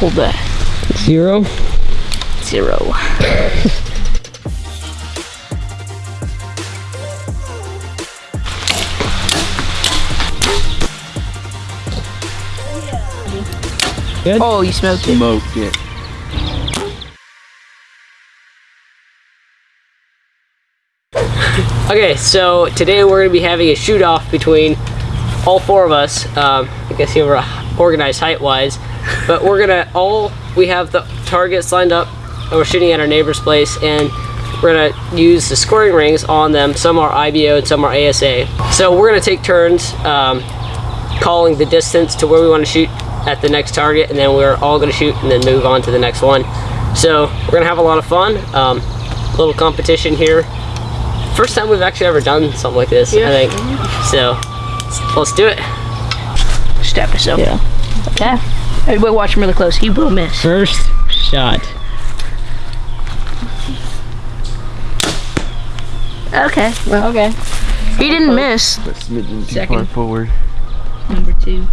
Hold that. Zero. Zero. Good? Oh, you smoked it. Smoked it. Okay, so today we're gonna be having a shoot off between all four of us. Um, I guess you were organized height wise, but we're gonna all, we have the targets lined up and we're shooting at our neighbor's place and we're gonna use the scoring rings on them. Some are IBO and some are ASA. So we're gonna take turns um, calling the distance to where we wanna shoot at the next target and then we're all gonna shoot and then move on to the next one. So we're gonna have a lot of fun. Um, little competition here first time we've actually ever done something like this, I think. So, let's do it. Stab yourself. Yeah. Okay. Everybody watch him really close. He will miss. First shot. Okay. Well, okay. He didn't miss. But smidgen too Second. far forward. Number two.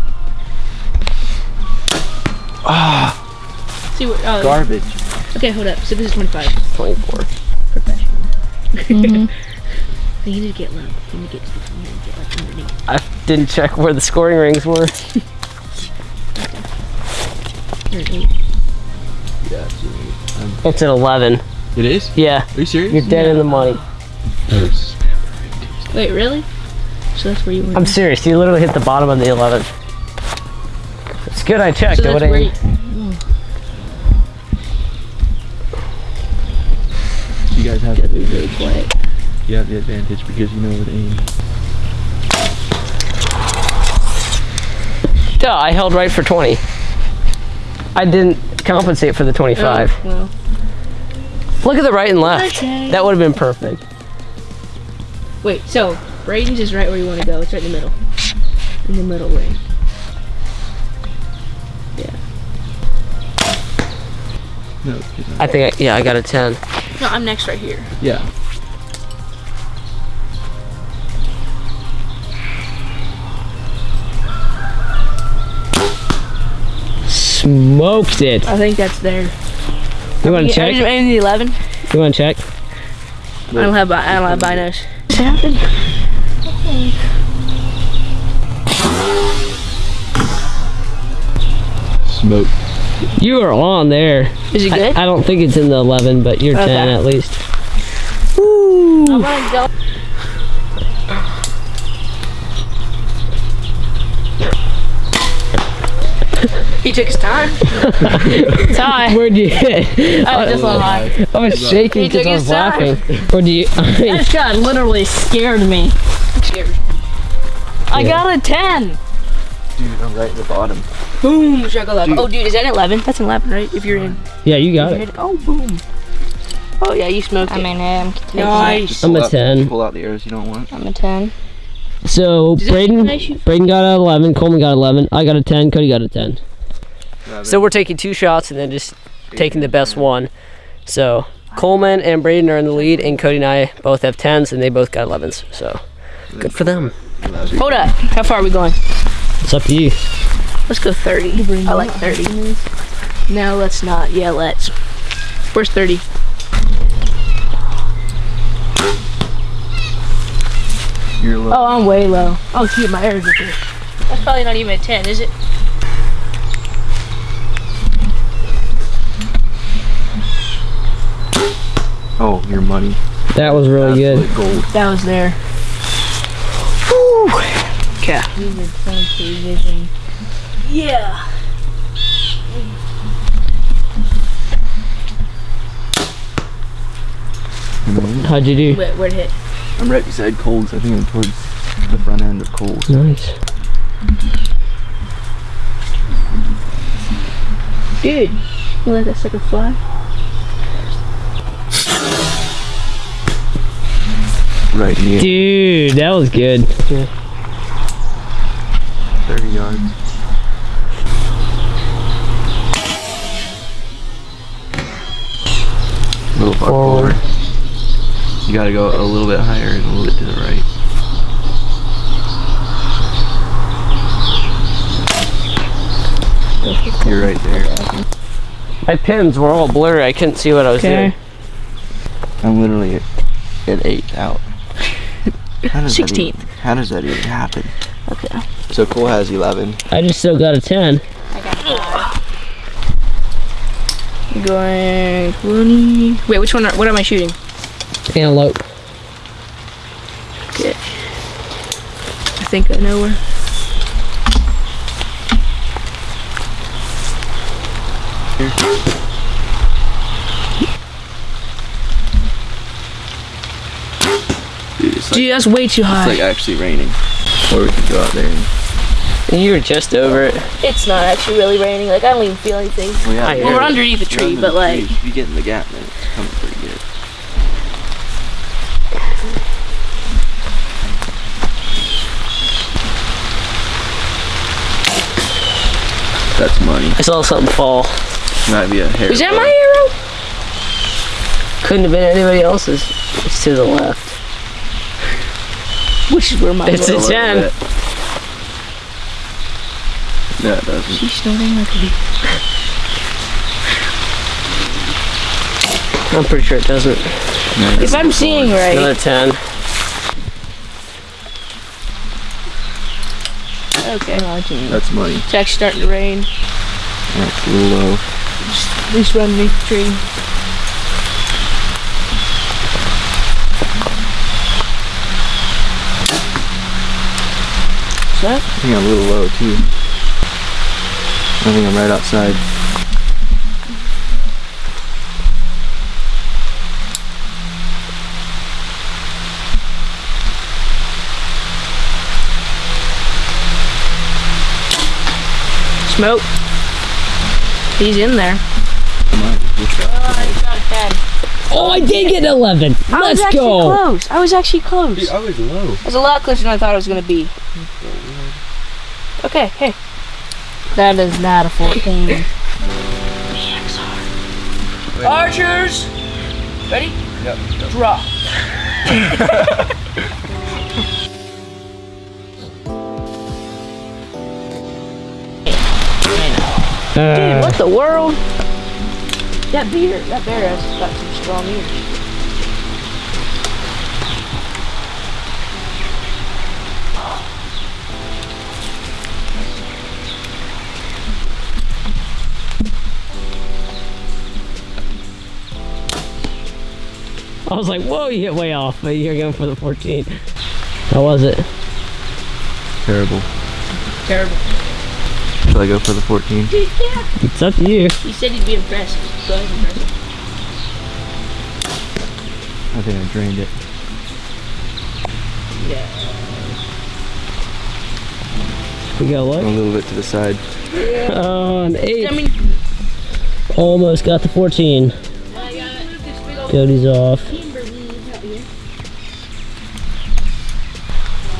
Ah. See what? Oh, Garbage. okay, hold up. So this is 25. 24. Professional. you need to get low. You need to get, you need to get like underneath. I didn't check where the scoring rings were. Yeah. It's an 11. It is? Yeah, Are you serious? you're dead in the money. Wait, really? So that's where you went. I'm serious, you literally hit the bottom of the 11. It's good I checked. so that's would where you, You guys have gotta be really quiet. you have the advantage because you know where to aim. Duh, I held right for 20. I didn't compensate for the 25. Oh, well. Look at the right and left. Okay. That would have been perfect. Wait, so Braden's is right where you want to go. It's right in the middle. In the middle ring. No. I think, I, yeah, I got a 10. No, I'm next right here. Yeah. Smoked it. I think that's there. You want to I check? just aimed the 11. You want to check? I don't have bi- I don't have binos. What's happened? Smoked. You are on there. Is it I, good? I don't think it's in the 11, but you're 10 at least. Oh I'm he took his time. Time. Where'd you hit? I was just on high. I was shaking because I was laughing. Where'd you? That shot literally scared me. Scared. I Yeah. got a 10. Dude, I'm right at the bottom. Boom. Should I? Dude. Oh, dude, is that an 11? That's an 11, right? If you're in. yeah, you got If it. Oh, boom. Oh, yeah, you smoked I it. mean, I'm Nice. I'm Pull a out- 10. Pull out the arrows you don't want. I'm a 10. So Does it Braden, Braden got an 11. Coleman got 11. I got a 10. Cody got a 10. So we're taking two shots and then just taking the best one. So Coleman and Braden are in the lead, and Cody and I both have 10s, and they both got 11s. So good for them. Hold up. How far are we going? It's up to you. Let's go 30. I like 30. No, let's not. Yeah, let's. Where's 30? You're low. Oh, I'm way low. Oh, shoot, my arrows are here. That's probably not even a 10, is it? Oh, your money. That was really good. Gold. That was there. Okay. Yeah. How'd you do? Wait, where'd it hit? I'm right beside Coles. I think I'm towards the front end of Coles. Nice. Dude, you let that sucker fly? Right near Dude, that was good. 30 yards. A little far Forward. forward. You gotta go a little bit higher and a little bit to the right. You're right there. My pins were all blurry. I couldn't see what I was Okay. doing. I'm literally at, at eighth out. How does that even- 16th. how does that even happen? Okay. So Cole has 11. I just still got a 10. i Going 20. Wait, which one? Are, what am I shooting? Antelope. Okay. I think I know where. Dude, like, that's way too high. it's like actually raining. Or we could go out there and You were just over it. it's not actually really raining. Like, I don't even feel anything. well, yeah, Well, we're it. underneath the you're tree, under but the like, tree. If you get in the gap, then it's coming pretty good. That's money. I saw something fall. Might be a hair. is that ball. my arrow? Couldn't have been anybody else's. It's to the left. Which is where my It's A a 10. bit. No, it doesn't. She's snorting like a bee. I'm pretty sure it doesn't. No, it If I'm seeing right, Another 10. okay. Oh, That's money. It's actually starting to rain. That's a little low. At least we're underneath the tree. What's that? I think I'm a little low too. I think I'm right outside. Smoke. He's in there. Oh, I did get an 11. I was Let's actually go. close. I was actually close. I was low. I was a lot closer than I thought it was gonna be. Okay, hey. That is not a 14. Archers! Ready? Yep. Draw. Dude, what the world? That beer, that bear has got some strong ears. I was like, whoa, you hit way off, but you're going for the 14. How was it? Terrible. Terrible. Shall I go for the 14? Yeah. It's up to you. He said he'd be impressed. Go ahead, impressed. I think I drained it. Yeah. We got A little bit to the side. Oh, an I 8. mean, Almost got the 14. Cody's off.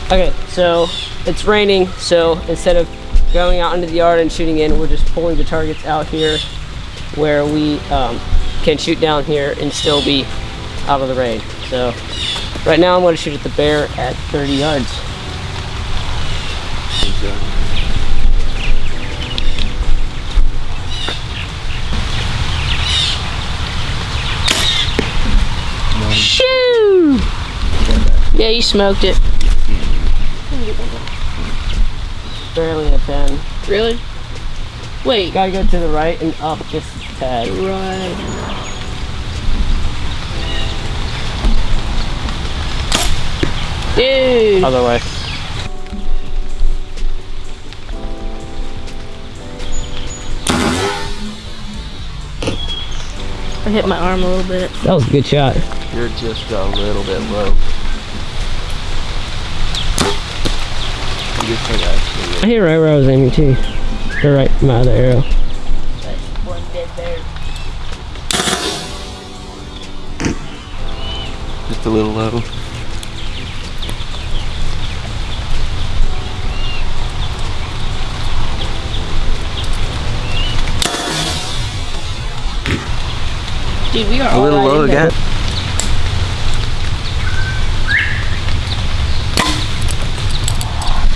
Okay, so it's raining, so instead of going out into the yard and shooting in, we're just pulling the targets out here where we um, can shoot down here and still be out of the rain. So right now I'm going to shoot at the bear at 30 yards. Yeah, you smoked it. Barely a 10. Really? Wait. Gotta go to the right and up just a tad. Right. Dude. Other way. I hit my arm a little bit. That was a good shot. You're just a little bit low. You just think actually. I hit right where I was aiming too. Or right my other arrow. One dead bear. Just a little low. Dude, we are A little low in there. again.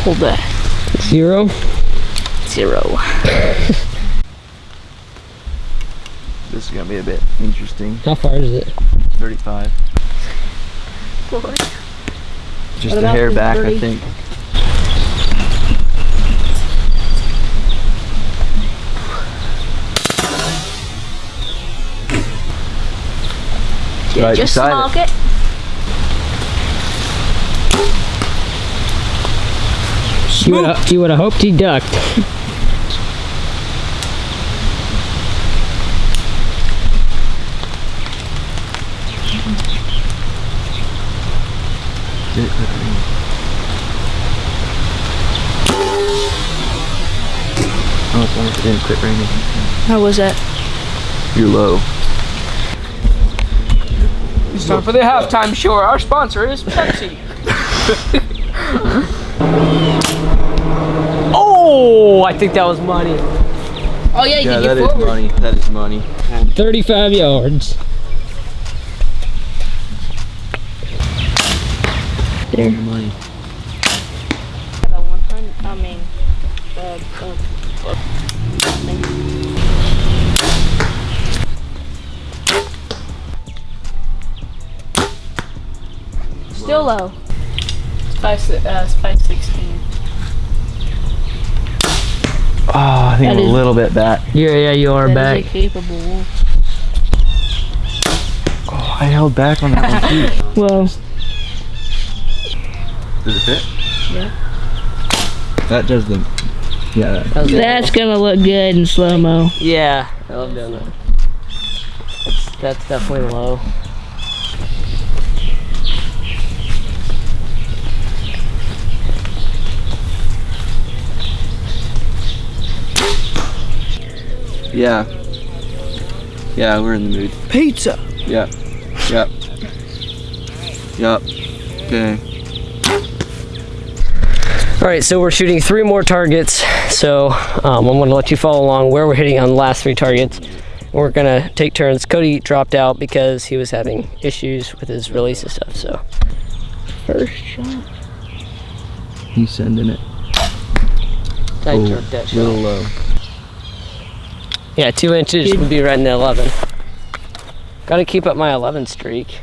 Pull back. Zero. Zero. this is gonna be a bit interesting. How far is it? 35. What? Just What a hair the back, I think. Yeah, Right just beside it. smoke it. You would have, you would have hoped he ducked. Did it quit raining? Oh, it's almost it didn't quit raining. How was that? You're low. It's time for the halftime show. Our sponsor is Pepsi. oh, I think that was money. Oh yeah, you Yeah, can that get is money. That is money. 35 yards. There. Money. I mean, uh, uh, Still low. Spice, uh, spice 16. Oh, I think That I'm a little bit back. Yeah, yeah, you are That is back. a capable wolf. Oh, I held back on that one too. Well, Does it fit? Yeah. That does the. Yeah. That was good. that's gonna look good in slow mo. Yeah, I love doing that. That's, that's definitely low. Yeah. Yeah, we're in the mood. Pizza. Yep. Yep. Yep. Okay. All right, so we're shooting three more targets. So um, I'm gonna let you follow along where we're hitting on the last three targets. We're gonna take turns. Cody dropped out because he was having issues with his release and stuff. So First shot. He's sending it. I Oh, jerked that shot. little low. Yeah, two inches would be right in the 11. Got to keep up my 11 streak.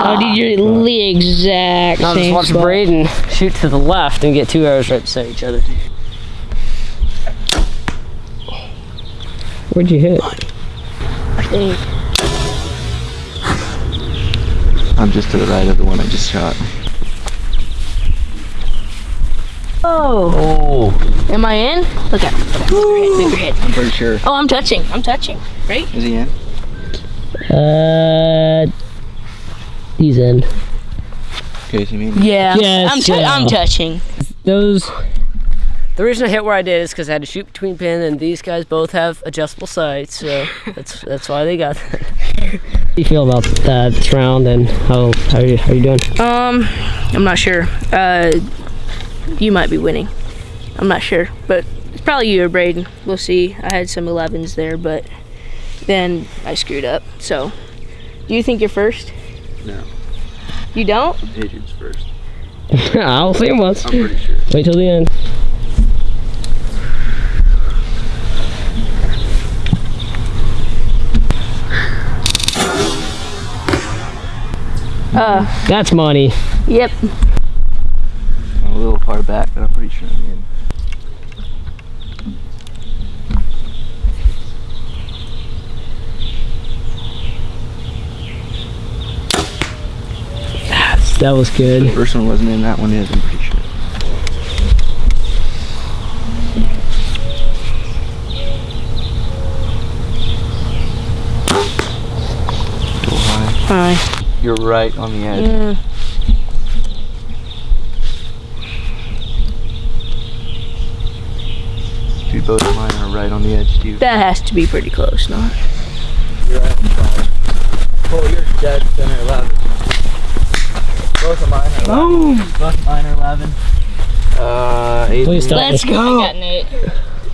Oh, dude, you're ah, the exact Now just watch spot. Braden shoot to the left and get two arrows right beside each other. Where'd you hit? I think. I'm just to the right of the one I just shot. Oh, Oh, am I in? Look at bigger hit. I'm pretty sure. Oh, I'm touching. I'm touching. Right? Is he in? Uh, he's in. Casey, maybe. Yeah. Yes, I'm, tou- yeah. I'm touching. Those. The reason I hit where I did is because I had to shoot between pin, and these guys both have adjustable sights, so that's that's why they got. that. How do you feel about that this round, and how how are you, how are you doing? Um, I'm not sure. Uh, you might be winning. I'm not sure, but it's probably you or Braden. We'll see. I had some 11s there, but then I screwed up. So, do you think you're first? No. You don't? Adrian's first. I'll see him once. I'm pretty sure. Wait till the end. Uh, That's money. yep. I'm a little far back, but I'm pretty sure I'm in. That was good. The First one wasn't in, that one is, I'm pretty sure. Go high. Hi. You're right on the edge. Mm, Dude, both of mine are right on the edge, too. that has to be pretty close, no? You're right on the side. Oh, you're dead center 11. Both of mine are 11. Both of mine are 11. Uh, Please stop. Let's go. I got Nate.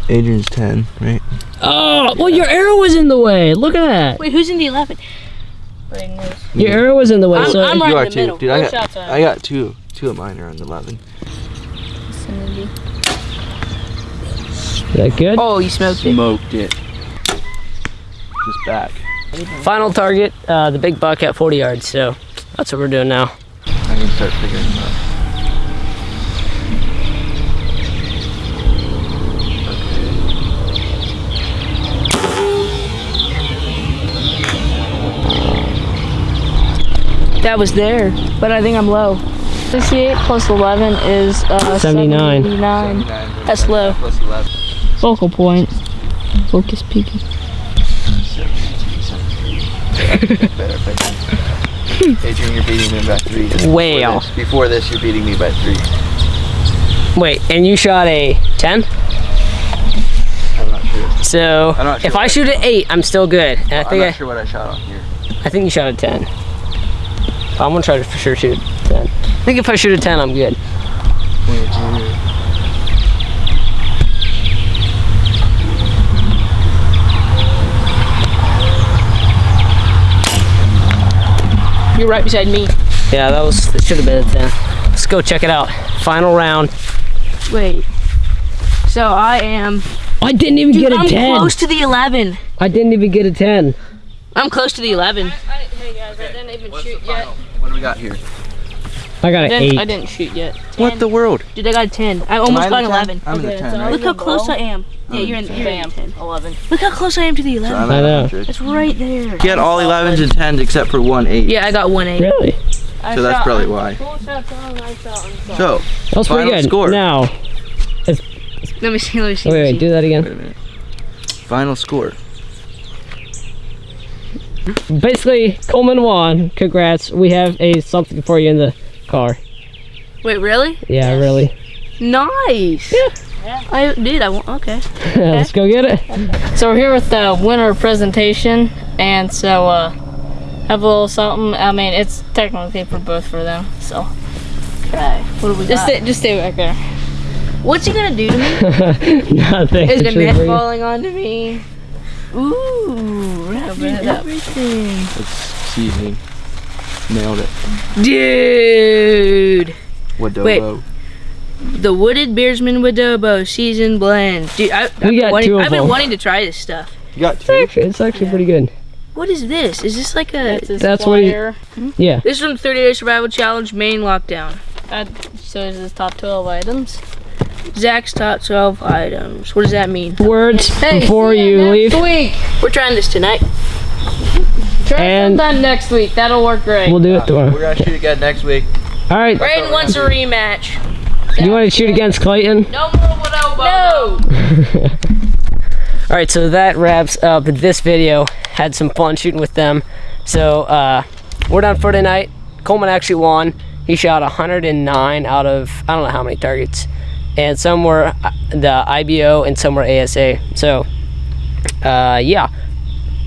Adrian's 10, right? Oh, well, your arrow was in the way. Look at that. Wait, who's in the 11? Braden was. Your arrow was in the way. I'm, so I'm right you in the too, middle. dude. I Both got, shots I got two. Two of mine are on the 11. vicinity. Is that good? Oh, you smoked it. Smoked it. Just back. Final target, uh, the big buck at 40 yards. So that's what we're doing now. I can start figuring them out. That was there, but I think I'm low. 68 plus 11 is uh, 79. 79. 79 That's low. Plus Focal point. Focus peaking. Better if I can. Adrian, you're beating me by three. Just Way before off. This, before this, you're beating me by three. Wait, and you shot a 10? I'm not sure. So I'm not sure if what I I shoot an 8, I'm still good. And I I'm not I, sure what I shot on here. I think you shot a 10. I'm gonna try to for sure shoot a 10. I think if I shoot a 10, I'm good. You're right beside me. Yeah, that was it should have been a 10. Let's go check it out. Final round. Wait. So I am. I didn't even Dude, get a I'm 10. close to the 11. I didn't even get a 10. I'm close to the 11. hey guys, I didn't even What's the final? What do we got here? I got an 8. I didn't shoot yet. What the world? Dude, I got a 10. I almost Am got an 11. I'm in the 10, right? Look how close I am. Yeah, you're in, you're in the 10. 11. Look how close I am to the 11. I'm I know. 100. It's right there. He had all 11s and 10s except for one 8. Yeah, I got one 8. Really? So that's probably why. So, That was pretty Final good. score. Now, Let me see, let me see. wait, let wait, do that wait again. a minute. Final score. Basically, Coleman won. Congrats. We have a something for you in the car. Wait, really? Yeah, really. Nice. Yeah. I did. I want. Okay. Let's go get it. So we're here with the winner presentation, and so uh, have a little something. I mean, it's technically for both for them. So Okay. What do we just got? stay, just stay back there. What's he gonna do to me? Nothing. Is the Actually, net falling onto me? Ooh, wrap bit it up. everything. That's seasoning. Nailed it. Dude, Wadobo. the Wooded Beardsman Wadobo seasoned blend. Dude, I, I've, We been got wanting, two of I've been wanting to try this stuff. You got It's two? actually, it's actually pretty good. What is this? Is this like a? That's his That's what he- flyer. Hmm? Yeah. This is from 30 Day Survival Challenge Maine Lockdown. That shows his top 12 items. Zach's top 12 items. What does that mean? Words Hey, before see you ya leave. week. We're trying this tonight. Try And- sometime next week. That'll work great. We'll do it We're gonna shoot again next week. All right. Braden wants a rematch. You want to shoot against Clayton? No more Wadobo. No. All right, so that wraps up this video. Had some fun shooting with them. So uh, we're done for tonight. Coleman actually won. He shot 109 out of I don't know how many targets, and some were uh, the IBO and some were ASA. So uh, yeah,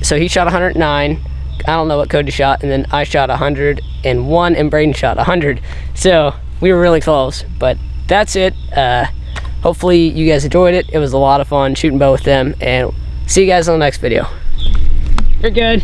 so he shot 109. I don't know what Cody shot, and then I shot 101, and Braden shot 100. So we were really close, but that's it. Uh, hopefully you guys enjoyed it. It was a lot of fun shooting bow with them, and see you guys on the next video. You're good.